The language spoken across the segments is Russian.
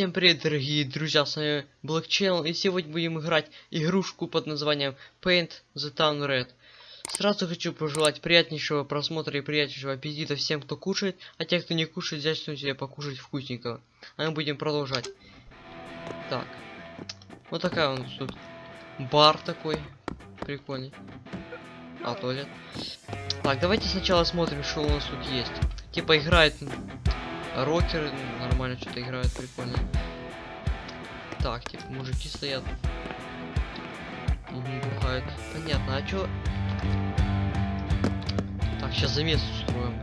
Всем привет, дорогие друзья, с вами Black Channel, и сегодня будем играть игрушку под названием Paint the Town Red. Сразу хочу пожелать приятнейшего просмотра и приятнейшего аппетита всем, кто кушает, а те, кто не кушает, взять что себе покушать вкусненького. А мы будем продолжать. Так. Вот такая у нас тут бар такой. Прикольный. А, туалет. Так, давайте сначала смотрим, что у нас тут есть. Типа играет рокеры, нормально что-то играют, прикольно. Так, типа мужики стоят. И бухают. Понятно, а чё? Так, сейчас замес устроим.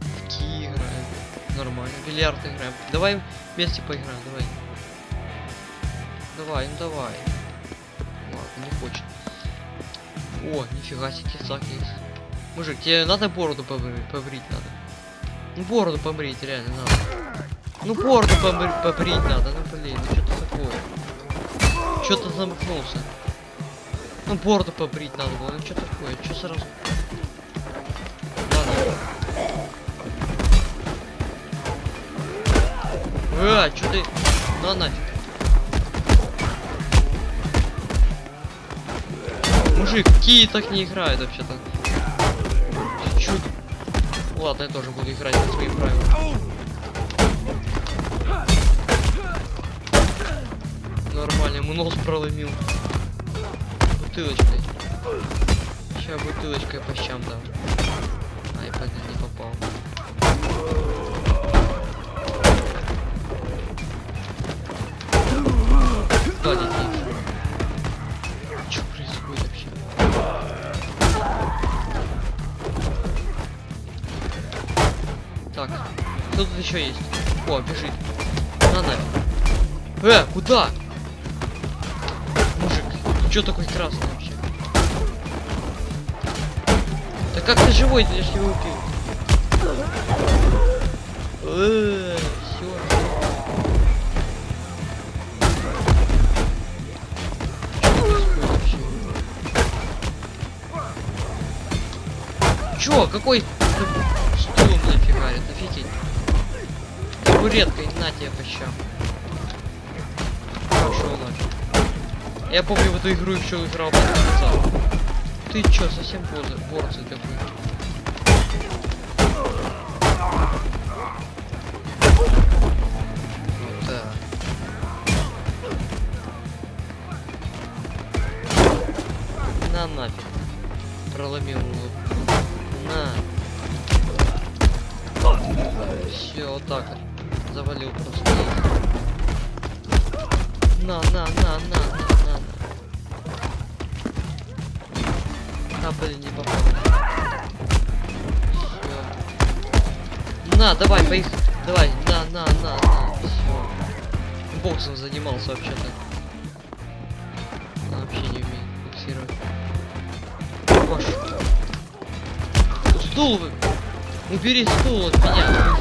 В ки играем. Нормально. Бильярд играем. Давай вместе поиграем, давай. Давай, ну давай. Ладно, не хочет. О, нифига себе, тесак есть. Мужик, тебе надо бороду побрить, побрить надо. Ну бороду побрить, реально надо. Ну бороду побри побрить надо, ну блин, ну что-то такое. Что-то замкнулся. Ну бороду побрить надо было, ну что такое, что сразу? Ладно. А, что ты? На нафиг. Мужик, какие так не играют вообще-то. Ладно, я тоже буду играть по своим правилам. Нормально, ему нос проломил. Бутылочкой. Сейчас бутылочкой по щам дам. Ай, не попал. Еще есть? О, бежит. На нафиг. Э, куда? Мужик, ты чё такой красный вообще? Да как ты живой, ты ж его убил? Э, вообще? Чё, какой Табуреткой, на тебе по щам. Ночь. Я помню в эту игру еще играл конца. Ты чё, совсем поза, порция такой? Вот. На нафиг. Проломил улыбку. На. Все, вот так вот. Завалил просто. На, на, на, на, на, на. А, блин, не попал. Всё. На, давай, поехали. Давай, на, на, на, на. Все. Боксом занимался вообще-то. Вообще не умеет боксировать. Кош. Стул вы. Убери стул от меня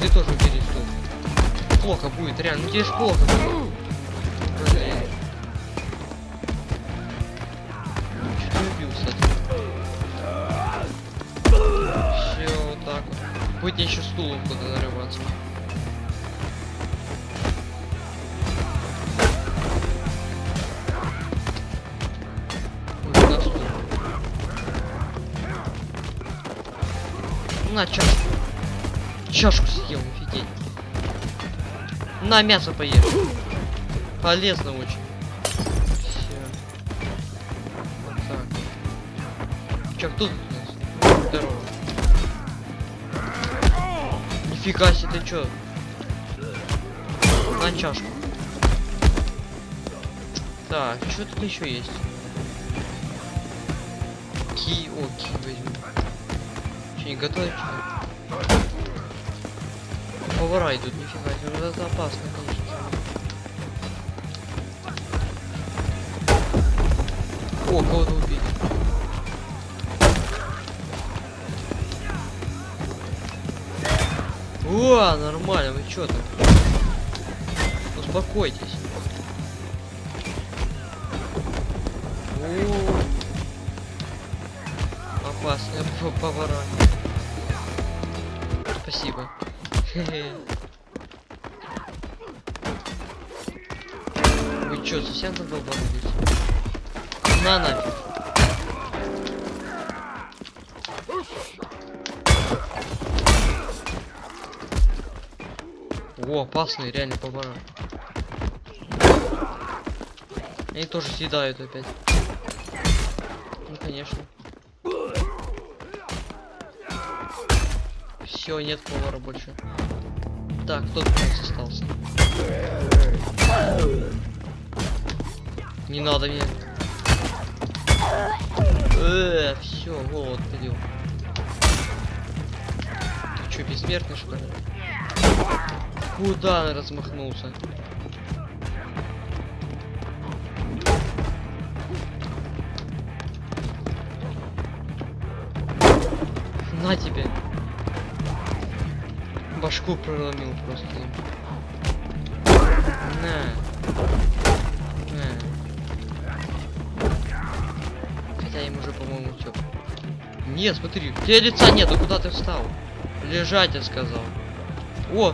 ты тоже убери стул. Плохо будет, реально. Ну тебе ж плохо будет. Будет еще стулом куда нарываться. На чашку. Чашку съел, офигеть. На мясо поешь. Полезно очень. Все. Вот так. Чё, тут? Здорово. Нифига себе, ты чё? На чашку. Так, что тут еще есть? Ки, о, ки возьму. Че, не готовить? Повара идут, нифига себе, ну это опасно, конечно. О, кого-то убили. О, нормально, вы чё там? Успокойтесь. О, опасные п- повара. Спасибо. Вы чё, совсем задолбались? На нафиг. О, опасный, реально поворот. Они тоже съедают опять. Ну, конечно. Все, нет повара больше. Так, кто тут остался? Не надо меня. Э, все, голод пойдем. Ты что, бессмертный что ли? Куда он размахнулся? На тебе. Башку проломил просто. На. На. Хотя им уже, по-моему, все. Нет, смотри, у тебя лица нету, куда ты встал? Лежать, я сказал. О,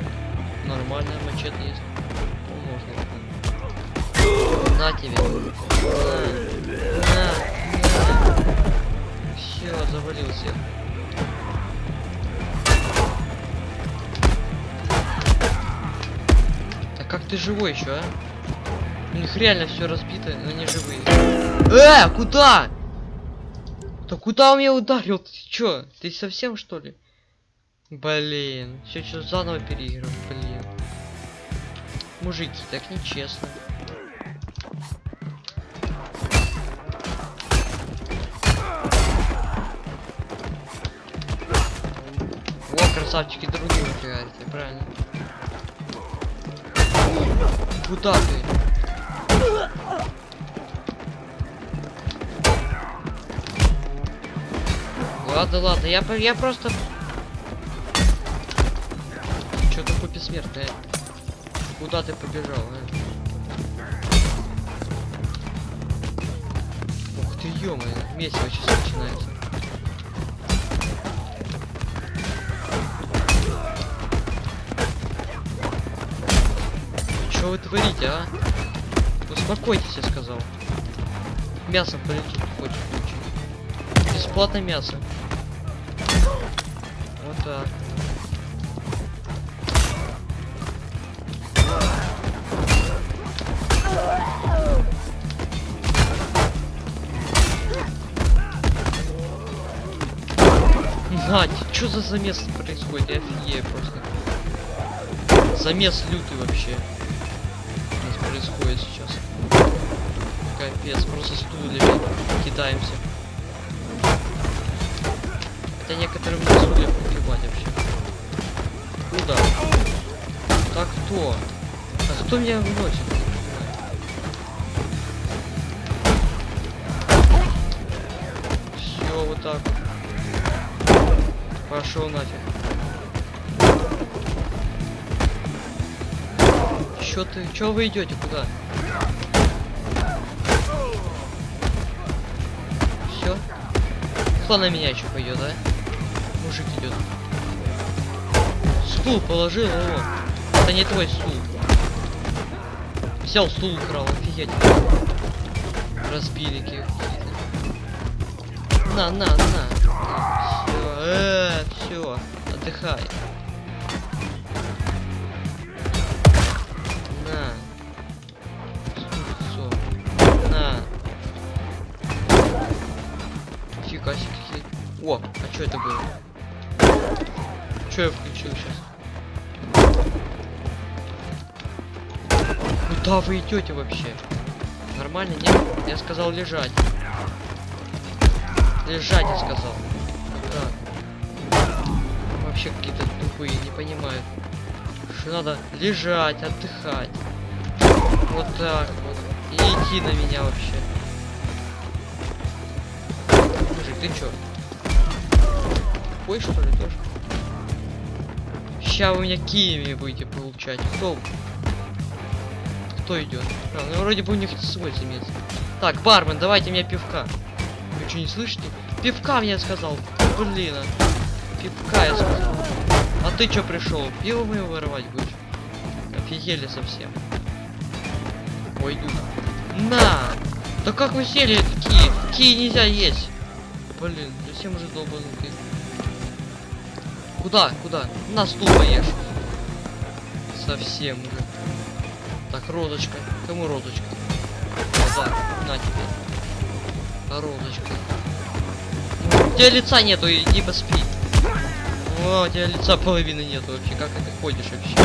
нормально, мачете есть. Можно. На тебе. На. На. На. Все, завалил всех. Как ты живой еще, а? У них реально все разбито, но они живые. Э, куда? Да куда он меня ударил? Ты чё? Ты совсем что ли? Блин, все что заново переиграл, блин. Мужики, так нечестно. О, красавчики, другие выбегаете, правильно. Куда? Ладно, ладно, я, я просто... Чё такое бессмертное? Куда ты побежал, а? Ух ты, ё месиво сейчас начинается. Что вы творите, а? Успокойтесь, я сказал. Мясо полетит, хочешь получить. Бесплатно мясо. Вот так. Надь, что за замес происходит? Я офигею просто. Замес лютый вообще. Происходит сейчас. Капец, просто стульями кидаемся. Хотя некоторым на стульях пофигать вообще. Куда? Так кто? А кто меня выносит? Все, вот так. Пошел нафиг. Чё ты? Чё вы идете? Куда? Все? Кто на меня еще пойдет, а? Мужик идет. Стул положил, о. Это не твой стул. Взял стул украл, офигеть. Разбили каких-то. На, на, на. Все, э, все, отдыхай. О, а что это было? Что я включил сейчас? Куда вы идете вообще? Нормально, нет? Я сказал лежать. Лежать, я сказал. Так. Вообще какие-то тупые, не понимают. Что надо лежать, отдыхать. Вот так вот. И идти на меня вообще. Мужик, ты чё? Тупой что ли тоже? Ща вы меня киями будете получать. Кто? Кто идет? А, ну вроде бы у них свой замес. Так, бармен, давайте мне пивка. Вы что, не слышите? Пивка мне сказал. Блин. а. Пивка я сказал. А ты чё пришел? Пиво мы вырывать будешь? Офигели совсем. Ой, иду. На! Да как вы сели такие? Такие нельзя есть. Блин, совсем уже долбанутый. Куда? Куда? На стул поешь. Совсем уже. Так, розочка. Кому розочка? Да, на тебе. Розочка. У тебя лица нету, иди поспи. О, у тебя лица половины нету вообще. Как ты ходишь вообще?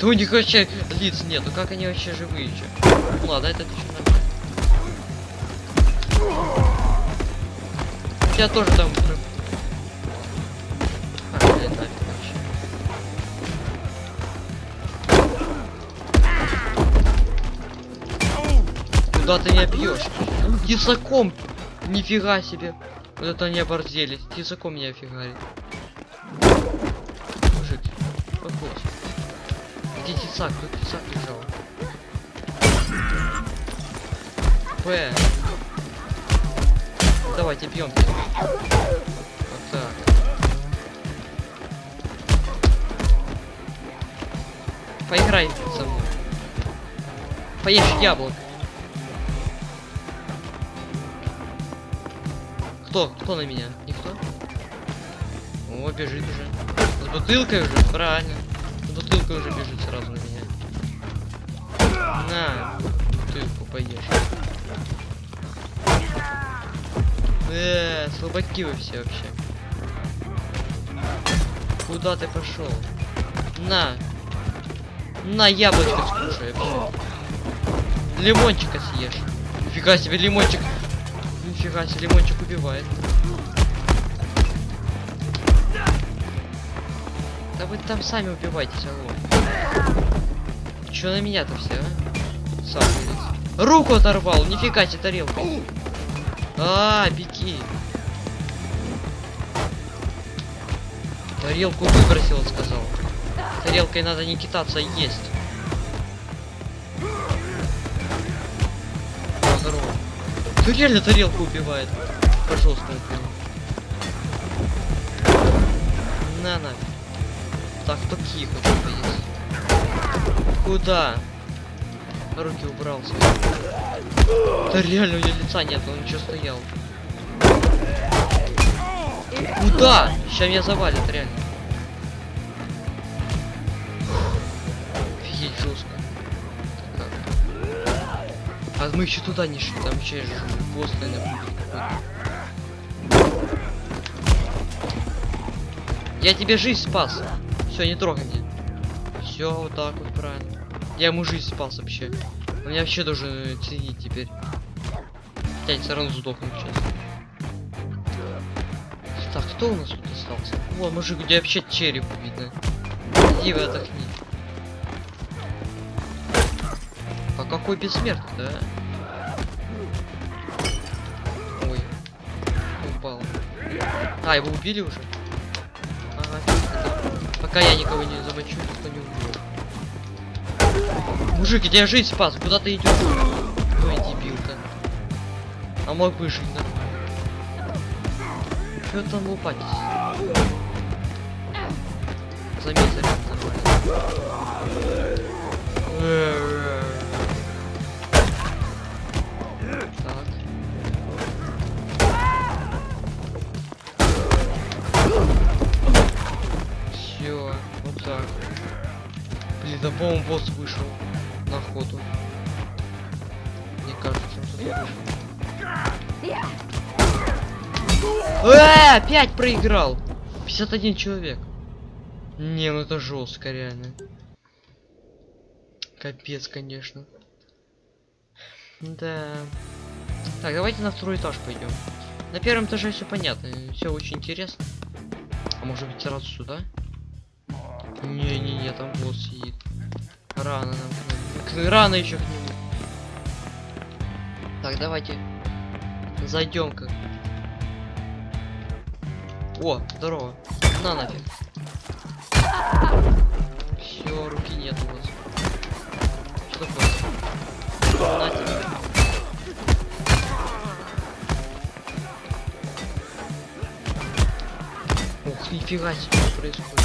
Да у них вообще лиц нету. Как они вообще живые еще? Ну ладно, это еще нормально. У тебя тоже там... Куда ты не бьешь? Тесаком! Нифига себе! Вот это они оборзели. Тесаком меня фигарит. Мужик, похож. Где тесак? Тут тесак лежал. П. Давайте бьем. Вот так. Поиграй со мной. Поешь яблок. Кто? Кто на меня? Никто? О, бежит уже. С бутылкой уже, правильно. С бутылкой уже бежит сразу на меня. На, бутылку поешь. Э, слабаки вы все вообще. Куда ты пошел? На. На, яблочко скушай. Лимончика съешь. Нифига себе, лимончик. Нифига себе, лимончик убивает. Да вы там сами убивайтесь, алло. Чё на меня-то все, а? Сам вылез. Руку оторвал, нифига себе тарелка. А, беги. Тарелку выбросил, сказал. Тарелкой надо не китаться, а есть. Ты реально тарелку убивает. Пожалуйста. На нафиг. Так, кто тихо, что есть. Куда? Руки убрал свои. Да реально у него лица нет, он что стоял. Куда? Сейчас меня завалит, реально. Офигеть жестко. А мы еще туда не шли, там еще босс, какой-то. Я тебе жизнь спас. Все, не трогай меня. Все, вот так вот правильно. Я ему жизнь спас вообще. Он меня вообще должен ценить теперь. Хотя все равно сдохну сейчас. Так, кто у нас тут остался? О, мужик, тебя вообще череп видно. Иди вы отдохни. Какой бессмертный, да? Ой. Упал. А, его убили уже? Ага. Пока я никого не замочу, никто не убил. Мужик, я жизнь спас, куда ты идешь? Ой, дебилка. А мог бы жить нормально. Чё там лупатись? Заметь, нормально. Да по-моему босс вышел на охоту. Мне кажется, он вышел. Э, опять проиграл. 51 человек. Не, ну это жестко, реально. Капец, конечно. Да. Так, давайте на второй этаж пойдем. На первом этаже все понятно, все очень интересно. А может быть сразу сюда? Не-не-не, там босс сидит. Рано нам. Рано еще к нему. Так, давайте. Зайдем как. О, здорово. На нафиг. Все, руки нет у вас. Что такое? На тебе. Ух, нифига себе, происходит.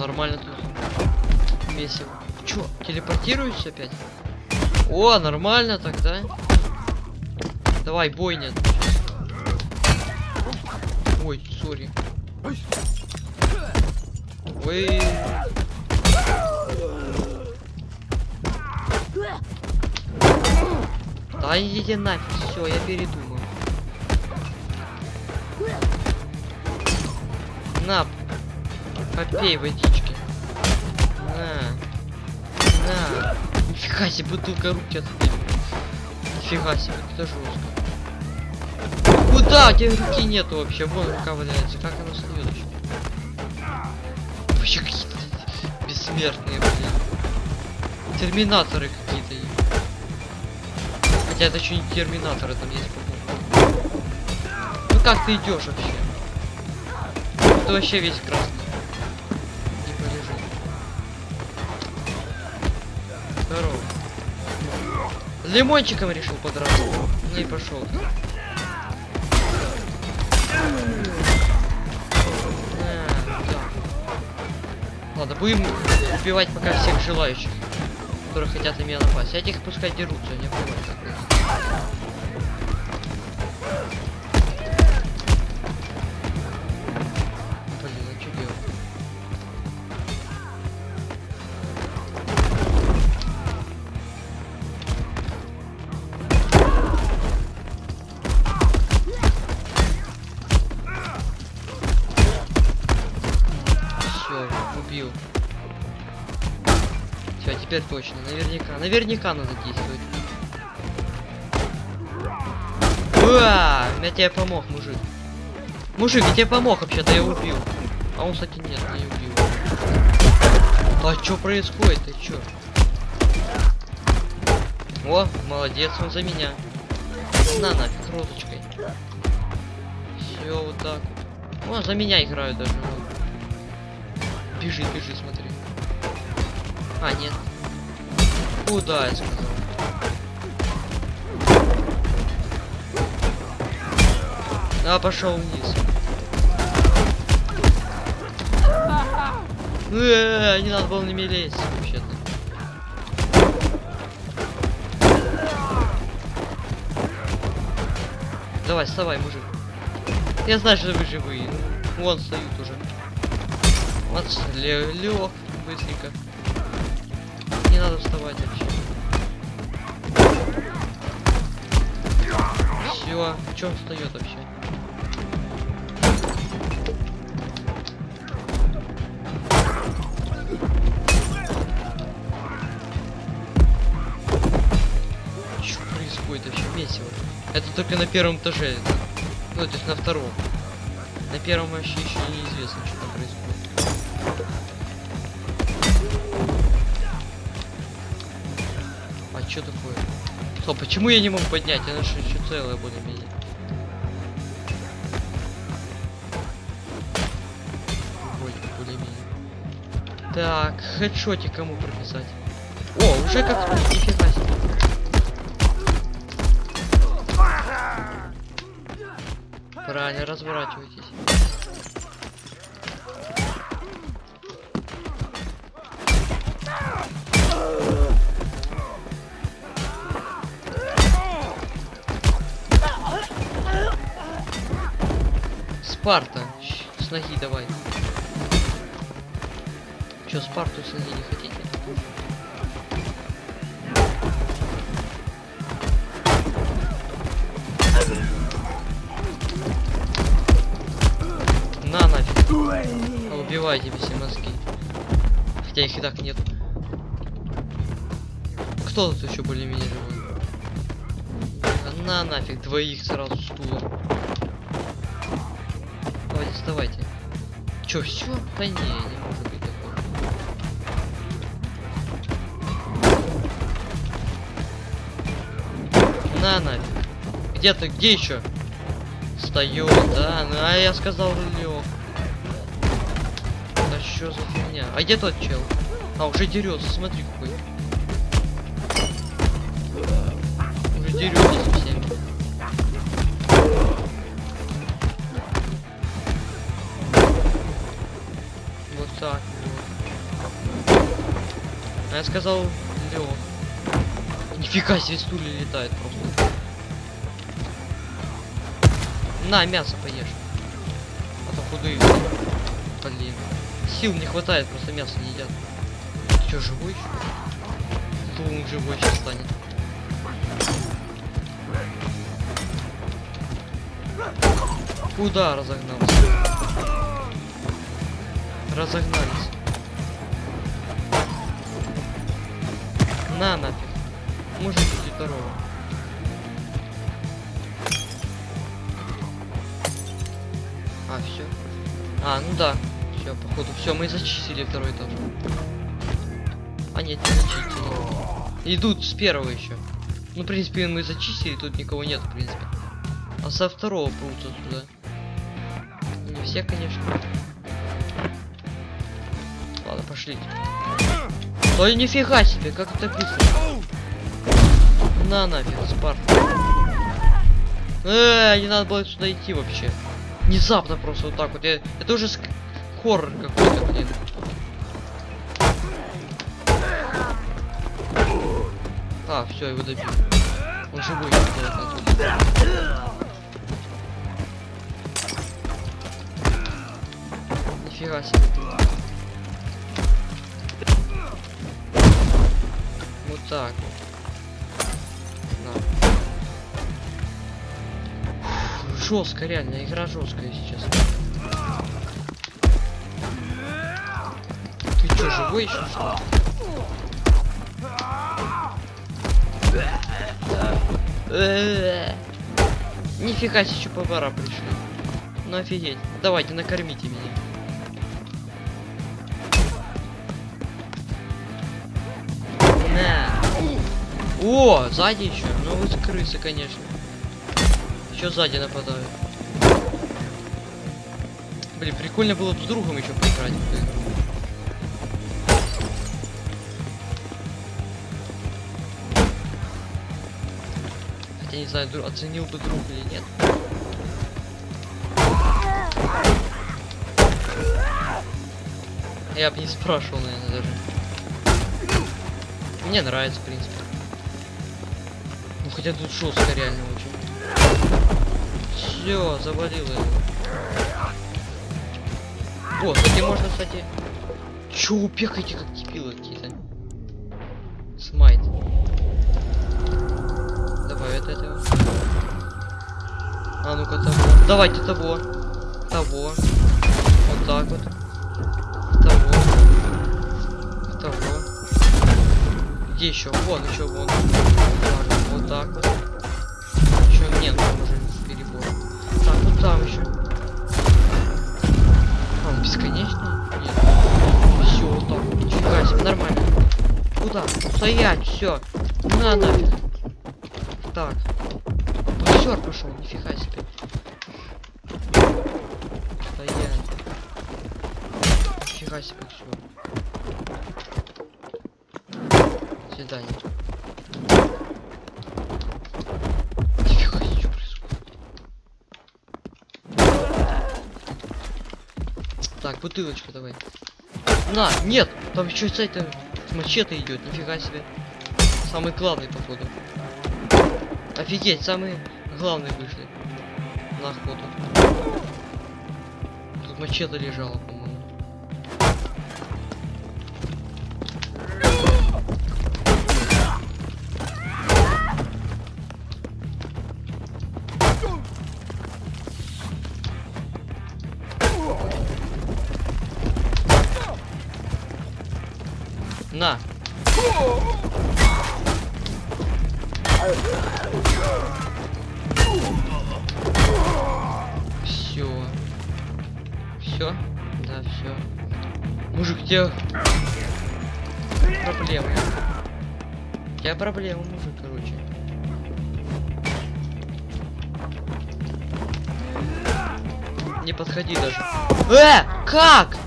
Нормально тут. Месиво. Чё, телепортируюсь опять? О, нормально тогда. Давай, бойня. Ой, сори. Ой. Да иди нафиг, все, я передумал. На, попей водички. На. На. Нифига себе, бутылка руки отбили. Нифига себе, это жестко. Куда? У тебя руки нету вообще. Вон рука валяется. Как она встает вообще? Какие-то бессмертные, блин. Терминаторы какие-то. Хотя это еще не терминаторы, там есть, по-моему. Ну как ты идешь вообще? Ты вообще весь красный. Лимончиком решил подраться. Ну и пошел. Ладно, будем убивать пока всех желающих, которые хотят на меня напасть. Этих пускай дерутся, точно, наверняка. Наверняка надо действовать. Уа! Я тебе помог, мужик. Мужик, я тебе помог вообще-то, я убил. А он, кстати, нет, не убил. А что происходит? Ты чё? О, молодец, он за меня. На нафиг, розочкой. Все вот так вот. О, за меня играют даже. Бежи, бежи, смотри. А, нет. Куда я сказал? А, пошел вниз. Э, не надо было на лезть, вообще-то. Давай, вставай, мужик. Я знаю, что вы живые. Вон встают уже. Вот лег быстренько. Надо вставать вообще. Все, что он встает вообще? Что происходит вообще месиво? Это только на первом этаже. Ну, то есть на втором. На первом вообще еще неизвестно, что там происходит. Что такое? Стоп, почему я не могу поднять? Она же еще целая бы более-менее. Так, хедшотик кому прописать? О, уже как нифига себе. Правильно, разворачивайтесь. Спарта, с ноги давай. Чё, Спарту с ноги не хотите? На нафиг. Убивайте все мозги. Хотя их и так нет. Кто тут еще более-менее живой? На нафиг, двоих сразу стула. Давайте, вставайте. Чё, все? Да не, не может быть такого. На нафиг. Где ты? Где еще? Встает, да? Ну, а я сказал лег. Да что за фигня? А где тот чел? А, уже дерется, смотри какой. Уже дерется со так. А я сказал Леон. Нифига себе стулья летает просто. На, мясо поешь. А то худые. Блин. Сил не хватает, просто мясо не едят. Ты живой еще? То живой сейчас станет. Куда разогнался? Разогнались. На нафиг. Может быть второго. А, все. А, ну да. Все, походу. Все, мы зачистили второй этаж. А нет, не зачистили. Идут с первого еще. Ну, в принципе, мы зачистили, тут никого нет, в принципе. А со второго прутся сюда. Не все, конечно. Ладно, пошли. Ой, нифига себе, как это быстро. На нафиг, Спарт. Э, не надо было сюда идти вообще. Внезапно просто вот так вот. Я... Это уже хоррор какой-то, блин. А, все, его добил. Он живой. Нифига себе. Вот так вот. Жестко, реально, игра жесткая сейчас. Ты что, живой еще? Что? Нифига себе, повара пришли. Ну офигеть. Давайте, накормите О, сзади еще. Ну вы крысы, конечно. Еще сзади нападают. Блин, прикольно было бы с другом еще поиграть. Хотя не знаю, оценил бы друг или нет. Я бы не спрашивал, наверное, даже. Мне нравится, в принципе. Хотя тут жестко реально очень. Все, завалило его. О, кстати, можно, кстати... Чё, упекайте как дебилы какие-то. Смайт. Давай это этого. А ну-ка того. Давайте того. Того. Вот так вот. Того. Того. Где еще? Вон, еще вон. Вот так вот. Еще нет, там уже перебор. Так, вот там еще. А, он бесконечный? Нет. Все, вот так. вот. Нифига себе, нормально. Куда? Стоять, все. На нафиг. Так. Боксер пошел, нифига себе. Стоять. Нифига себе все. Свидание. Нифига себе, что происходит. Так, бутылочка давай. На, нет, там еще с этим с мачете идет, нифига себе. Самый главный, походу. Офигеть, самые главные вышли. На охоту. Тут мачете лежало, по-моему. Все? Да, все. Мужик, проблемы. У тебя проблемы, мужик, короче. Не подходи даже. Э! Как?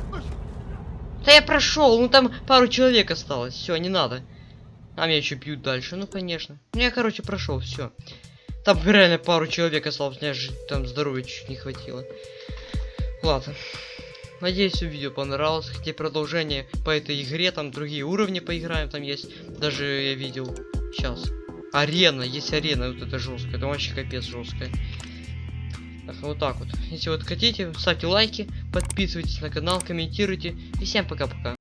Да я прошел, ну там пару человек осталось. Все, не надо. А меня еще бьют дальше. Ну конечно. Ну я, короче, прошел, все. Там реально пару человек осталось, мне же там здоровья чуть не хватило. Ладно. Надеюсь, все видео понравилось. Хотите продолжение по этой игре, там другие уровни поиграем, там есть. Даже я видел. Сейчас. Арена, есть арена, вот это жесткая, это вообще капец жесткая. Так, вот так вот. Если вот хотите, ставьте лайки, подписывайтесь на канал, комментируйте. И всем пока-пока.